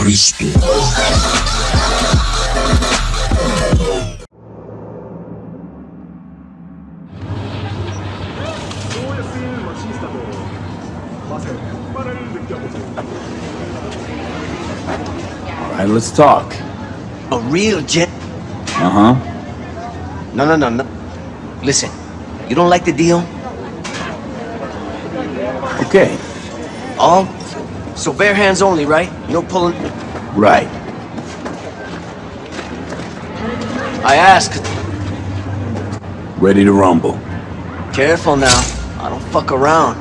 Cristo. Alright, let's talk. A real gent. Uh-huh. No, no, no, no. Listen, you don't like the deal? Okay. All? So bare hands only, right? No pulling. Right. I asked. Ready to rumble. Careful now. I don't fuck around.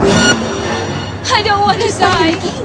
I don't want to die.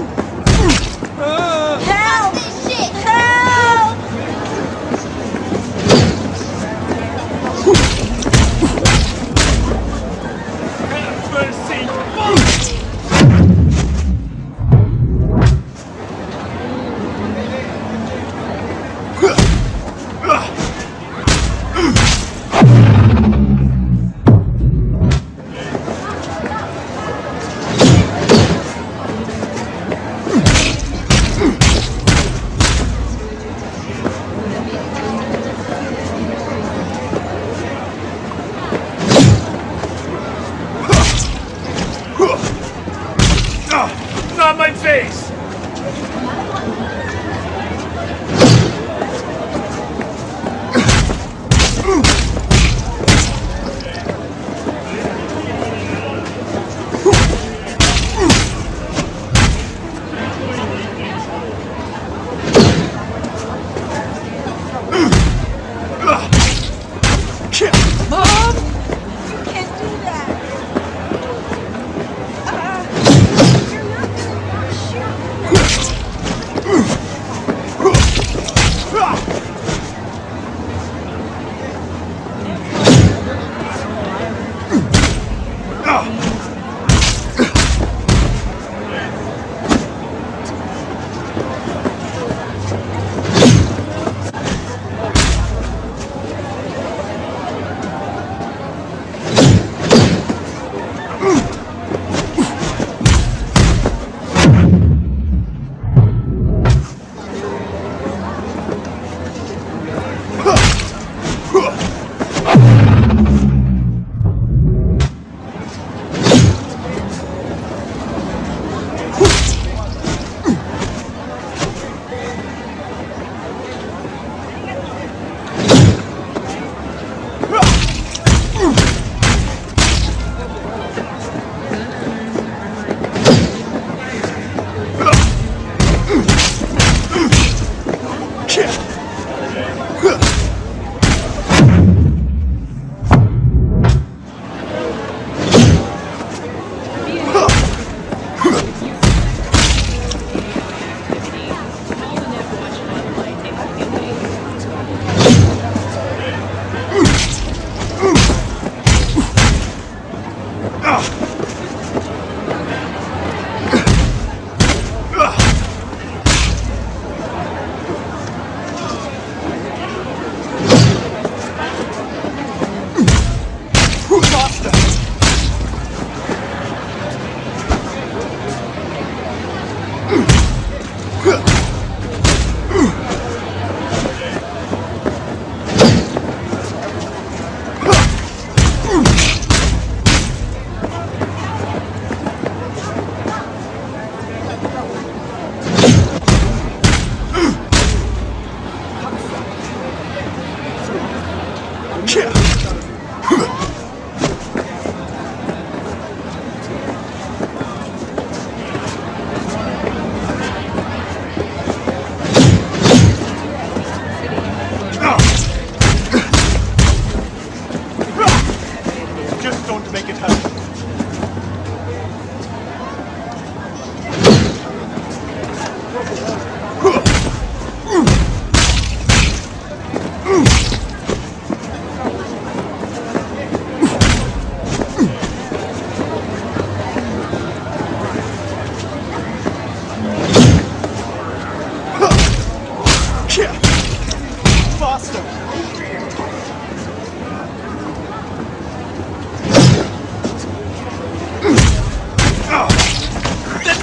Then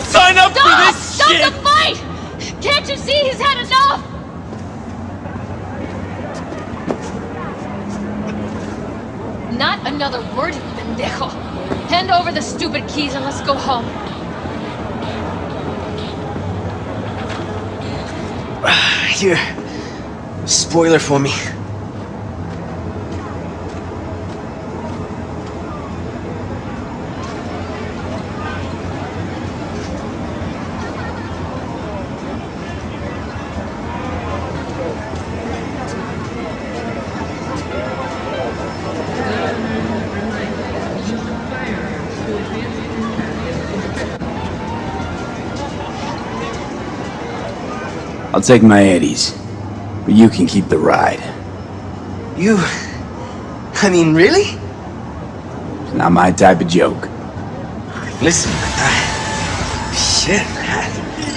sign up Stop! for this Stop shit! Stop the fight! Can't you see he's had enough? Not another word, pendejo. Hand over the stupid keys and let's go home. Here. Spoiler for me. I'll take my eddies. But you can keep the ride. You. I mean, really? It's not my type of joke. Listen, I, shit. I,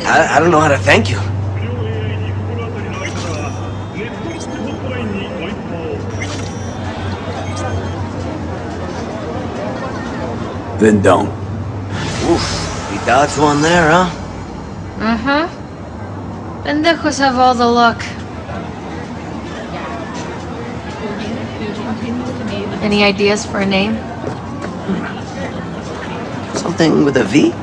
I, I don't know how to thank you. Then don't. Oof. We dodged one there, huh? Uh-huh. Pendejos have all the luck. Any ideas for a name? Something with a V?